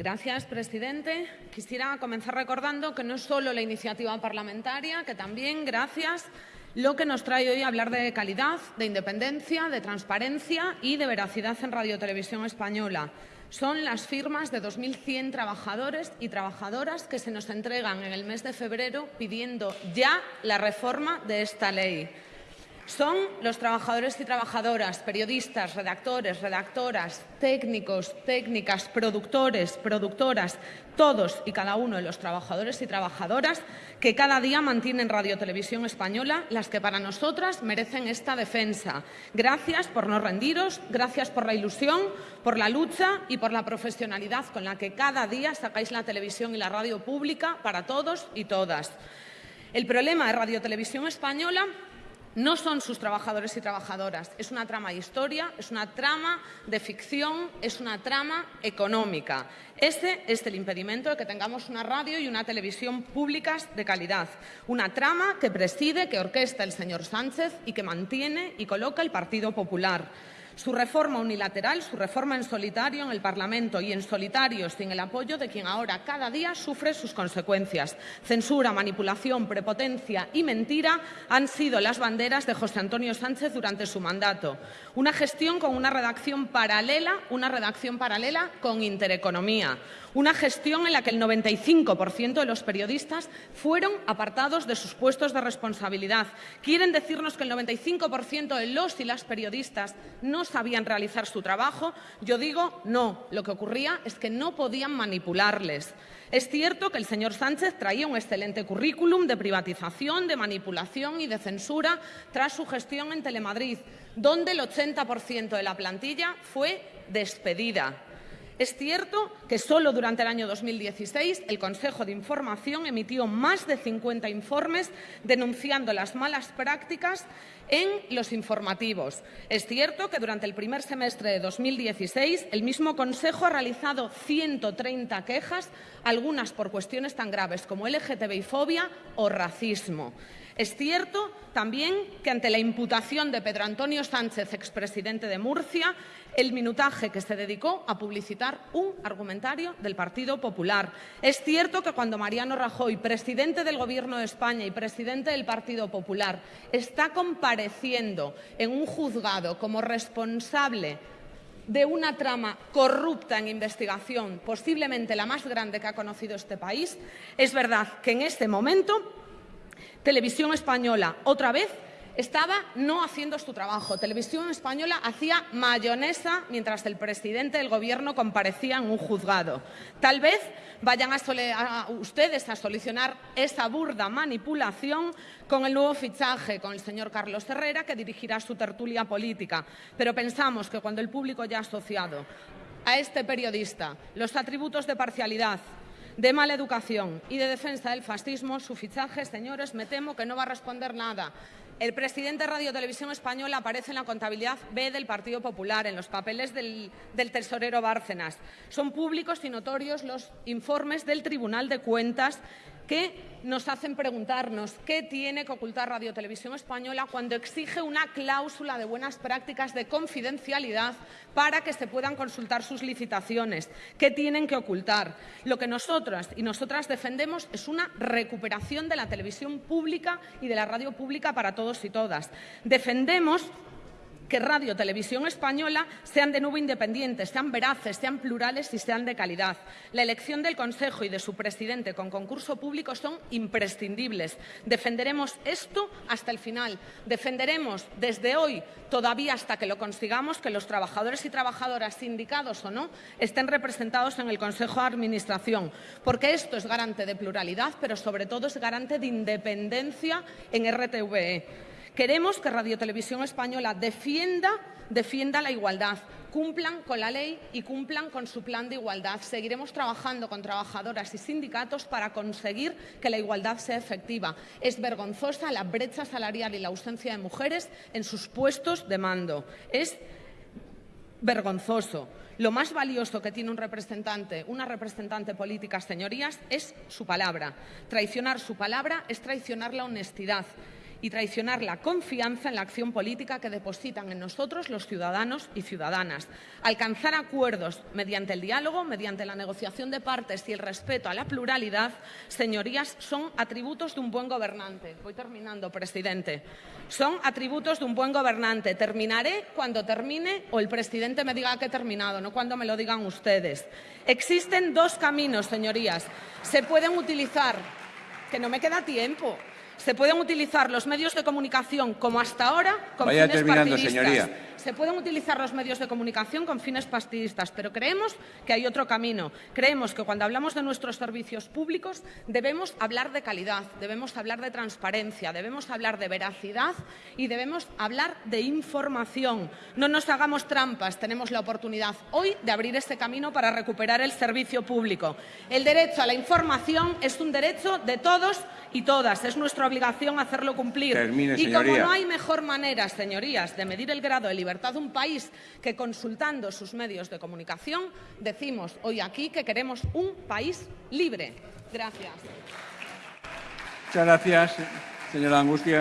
Gracias, presidente. Quisiera comenzar recordando que no es solo la iniciativa parlamentaria, que también, gracias, lo que nos trae hoy a hablar de calidad, de independencia, de transparencia y de veracidad en Radio Televisión Española. Son las firmas de 2.100 trabajadores y trabajadoras que se nos entregan en el mes de febrero pidiendo ya la reforma de esta ley. Son los trabajadores y trabajadoras, periodistas, redactores, redactoras, técnicos, técnicas, productores, productoras, todos y cada uno de los trabajadores y trabajadoras que cada día mantienen Radio Televisión Española, las que para nosotras merecen esta defensa. Gracias por no rendiros, gracias por la ilusión, por la lucha y por la profesionalidad con la que cada día sacáis la televisión y la radio pública para todos y todas. El problema de Radio Televisión Española no son sus trabajadores y trabajadoras. Es una trama de historia, es una trama de ficción, es una trama económica. Ese es el impedimento de que tengamos una radio y una televisión públicas de calidad. Una trama que preside, que orquesta el señor Sánchez y que mantiene y coloca el Partido Popular. Su reforma unilateral, su reforma en solitario en el Parlamento y en solitario sin el apoyo de quien ahora cada día sufre sus consecuencias. Censura, manipulación, prepotencia y mentira han sido las banderas de José Antonio Sánchez durante su mandato. Una gestión con una redacción paralela, una redacción paralela con intereconomía. Una gestión en la que el 95% de los periodistas fueron apartados de sus puestos de responsabilidad. Quieren decirnos que el 95% de los y las periodistas no sabían realizar su trabajo. Yo digo no. Lo que ocurría es que no podían manipularles. Es cierto que el señor Sánchez traía un excelente currículum de privatización, de manipulación y de censura tras su gestión en Telemadrid, donde el 80% de la plantilla fue despedida. Es cierto que solo durante el año 2016 el Consejo de Información emitió más de 50 informes denunciando las malas prácticas en los informativos. Es cierto que durante el primer semestre de 2016 el mismo Consejo ha realizado 130 quejas, algunas por cuestiones tan graves como LGTBI-fobia o racismo. Es cierto también que ante la imputación de Pedro Antonio Sánchez, expresidente de Murcia, el minutaje que se dedicó a publicitar un argumentario del Partido Popular. Es cierto que cuando Mariano Rajoy, presidente del Gobierno de España y presidente del Partido Popular, está compareciendo en un juzgado como responsable de una trama corrupta en investigación, posiblemente la más grande que ha conocido este país, es verdad que en este momento Televisión Española, otra vez, estaba no haciendo su trabajo. Televisión Española hacía mayonesa mientras el presidente del Gobierno comparecía en un juzgado. Tal vez vayan ustedes a solucionar esa burda manipulación con el nuevo fichaje, con el señor Carlos Herrera, que dirigirá su tertulia política. Pero pensamos que cuando el público ya asociado a este periodista los atributos de parcialidad, de mala educación y de defensa del fascismo, su fichaje, señores, me temo que no va a responder nada. El presidente de Radio Televisión Española aparece en la contabilidad B del Partido Popular, en los papeles del, del, tesorero Bárcenas. Son públicos y notorios los informes del Tribunal de Cuentas que nos hacen preguntarnos qué tiene que ocultar Radio Televisión Española cuando exige una cláusula de buenas prácticas de confidencialidad para que se puedan consultar sus licitaciones. ¿Qué tienen que ocultar? Lo que nosotras y nosotras defendemos es una recuperación de la televisión pública y de la radio pública para todos y todas. Defendemos que Radio Televisión Española sean de nuevo independientes, sean veraces, sean plurales y sean de calidad. La elección del Consejo y de su presidente con concurso público son imprescindibles. Defenderemos esto hasta el final. Defenderemos desde hoy, todavía hasta que lo consigamos, que los trabajadores y trabajadoras, sindicados o no, estén representados en el Consejo de Administración, porque esto es garante de pluralidad, pero sobre todo es garante de independencia en RTVE. Queremos que Radio Televisión Española defienda, defienda la igualdad, cumplan con la ley y cumplan con su plan de igualdad. Seguiremos trabajando con trabajadoras y sindicatos para conseguir que la igualdad sea efectiva. Es vergonzosa la brecha salarial y la ausencia de mujeres en sus puestos de mando. Es vergonzoso. Lo más valioso que tiene un representante, una representante política, señorías, es su palabra. Traicionar su palabra es traicionar la honestidad y traicionar la confianza en la acción política que depositan en nosotros los ciudadanos y ciudadanas. Alcanzar acuerdos mediante el diálogo, mediante la negociación de partes y el respeto a la pluralidad, señorías, son atributos de un buen gobernante. Voy terminando, presidente. Son atributos de un buen gobernante. Terminaré cuando termine o el presidente me diga que he terminado, no cuando me lo digan ustedes. Existen dos caminos, señorías. Se pueden utilizar, que no me queda tiempo, se pueden utilizar los medios de comunicación como hasta ahora con Vaya fines terminando, partidistas. señoría. Se pueden utilizar los medios de comunicación con fines partidistas, pero creemos que hay otro camino. Creemos que cuando hablamos de nuestros servicios públicos debemos hablar de calidad, debemos hablar de transparencia, debemos hablar de veracidad y debemos hablar de información. No nos hagamos trampas, tenemos la oportunidad hoy de abrir este camino para recuperar el servicio público. El derecho a la información es un derecho de todos y todas. Es nuestra obligación hacerlo cumplir. Termine, y como no hay mejor manera, señorías, de medir el grado de libertad un país que consultando sus medios de comunicación, decimos hoy aquí que queremos un país libre. Gracias. Muchas gracias, señora Angustia.